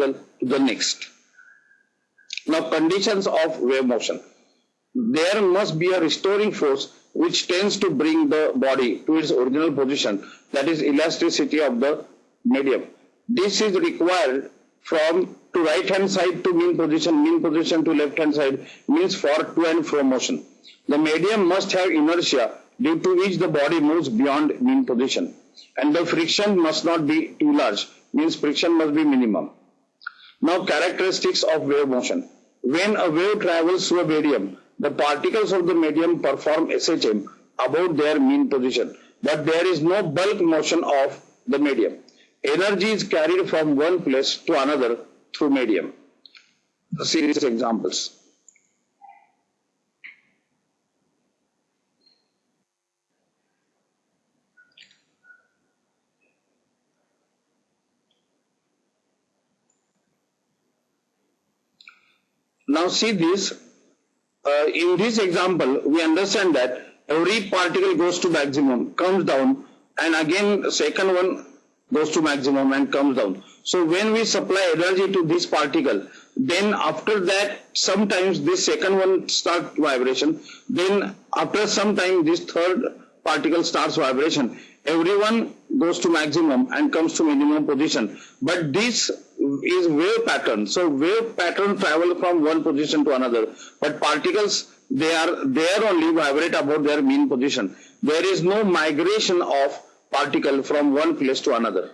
particle to the next. Now conditions of wave motion. There must be a restoring force which tends to bring the body to its original position that is elasticity of the medium. This is required from to right hand side to mean position, mean position to left hand side means for to and fro motion. The medium must have inertia due to which the body moves beyond mean position and the friction must not be too large means friction must be minimum. Now characteristics of wave motion. When a wave travels through a medium, the particles of the medium perform SHM about their mean position, but there is no bulk motion of the medium. Energy is carried from one place to another through medium. A series of examples. Now see this, uh, in this example, we understand that every particle goes to maximum, comes down, and again second one goes to maximum and comes down. So when we supply energy to this particle, then after that sometimes this second one starts vibration, then after some time this third particle starts vibration. Everyone goes to maximum and comes to minimum position. But this is wave pattern. So wave pattern travel from one position to another. But particles, they are there only vibrate about their mean position. There is no migration of particle from one place to another.